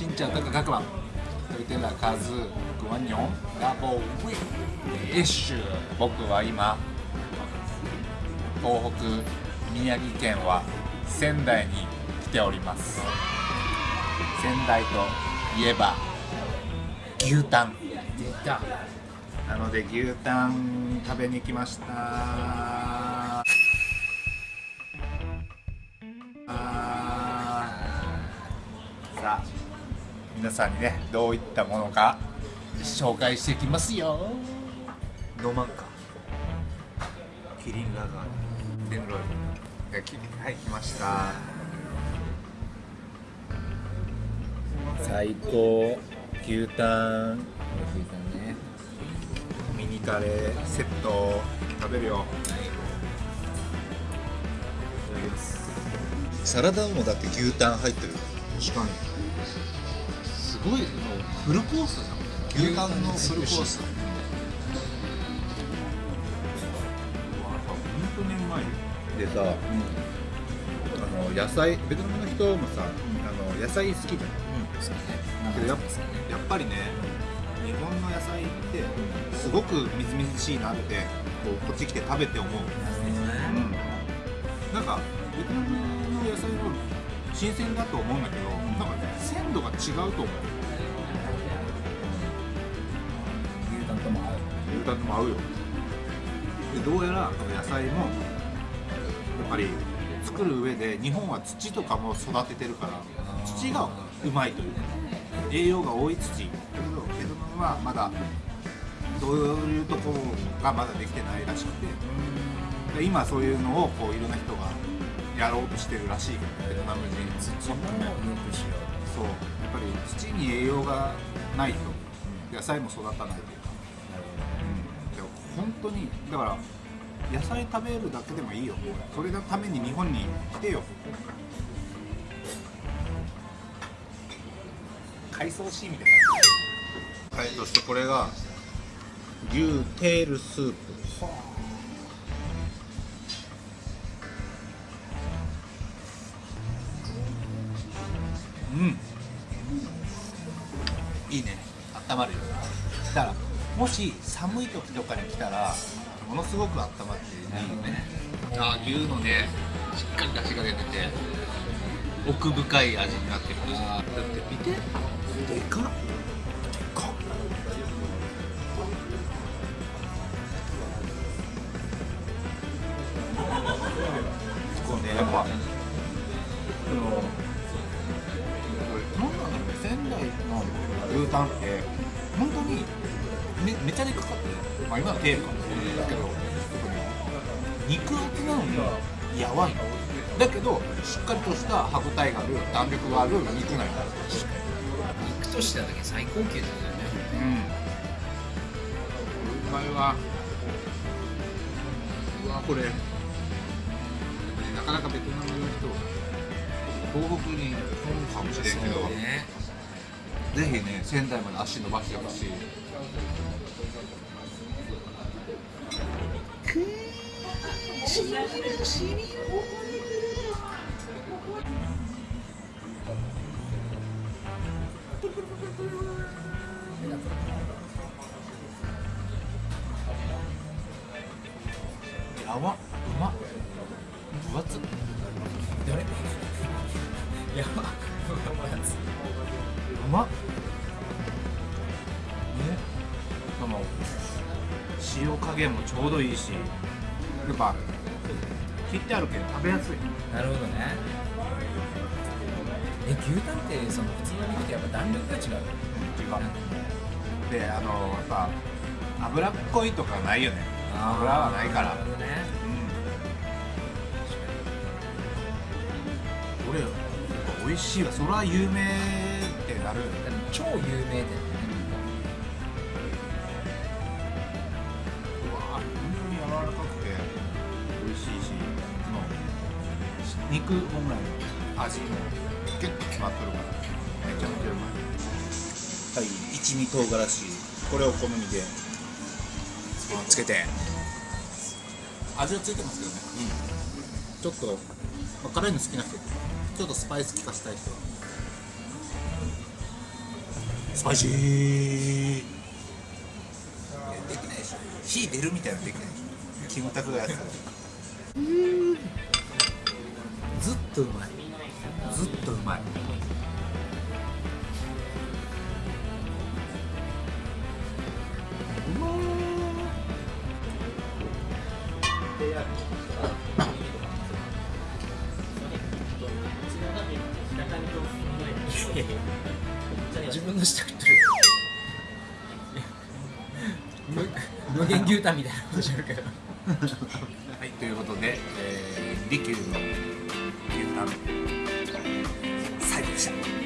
しんちゃんとか各番トリテラカズグワニョンガボウィエッシュ。僕は今東北宮城県は仙台に来ております。仙台といえば牛タン。出たなので牛タン食べに来ました。あさあ。皆さんにねどういったものか。紹介していきますよ。飲まんかキリンラガーレンロイルきはい来ました。最高。牛タン。ね。ミニカレーセット食べるよ。サラダもだって牛タン入ってる。確かに。すごいフルコースじゃん牛タンのフルコースでさ、あの野菜ベトナムの人もさ、あの野菜好きじゃん。うん。けどやっやっぱりね日本の野菜ってすごくみずみずしいなってこうこっち来て食べて思う、うん、なんかベトナム新鮮だと思うんだけど、なんかね鮮度が違うと思う。牛タンとも合う。牛タンとも合うよ。でどうやらこの野菜もやっぱり作る上で日本は土とかも育ててるから土がうまいという。か栄養が多い土だけどベトナムはまだそういうところがまだできてないらしくて。で今そういうのをこういろんな人がやろうとしてるらしいベトナム人土もよくしよそうやっぱり土に栄養がないと野菜も育たないというかうなるうんでも本当にだから野菜食べるだけでもいいよそれのために日本に来てよ海藻シーみたいなはいそしてこれが牛テールスープうん。いいね。温まるよ。だからもし寒い時とかに来たらものすごく温まっていいよね。あ牛のねしっかり出汁が出てて奥深い味になってるだって見て。でかっ。でかっ。こうねやっぱあのタンって本当にめめちゃでかかってまあ今はテールかもしれないけど肉厚なのにやわい。のだけどしっかりとした歯応えがある弾力がある肉なんだ。肉としてはだけ最高級だよね。うん。うまいわうわこれ。なかなかベトナムの人東北に来るかもしれんけど、ねぜひね仙台まで足伸ばしてほしい。やばっうま。っ分厚っ。どれ やばやつうまっ。ね。その塩加減もちょうどいいし。やっぱ切ってあるけど食べやすい。なるほどね。え牛タンってその普通の肉ってやっぱ弾力が違う違う。であのやっぱ脂っこいとかないよね。油はないから。なるほどね。うん。俺やっぱ美味しいわ。それは有名ってなる超有名店だよねうわ本当に柔らかくて美味しいしその肉本来の味もギュッと詰まってるからめちゃめちゃうまいはい。一味唐辛子。これを好みで。つけて味はついてますけどね、ちょっと、まあ、辛いの好きな人。ちょっとスパイス効かせたい人はスパイシー。できないでしょ。火出るみたいなのできないでしょ。キムタクがやってたずっとうまい。ずっとうまい 自分の下食ってる。無限牛タンみたいなことしてるけど。はいということで、えー、利の牛タン。最後でした。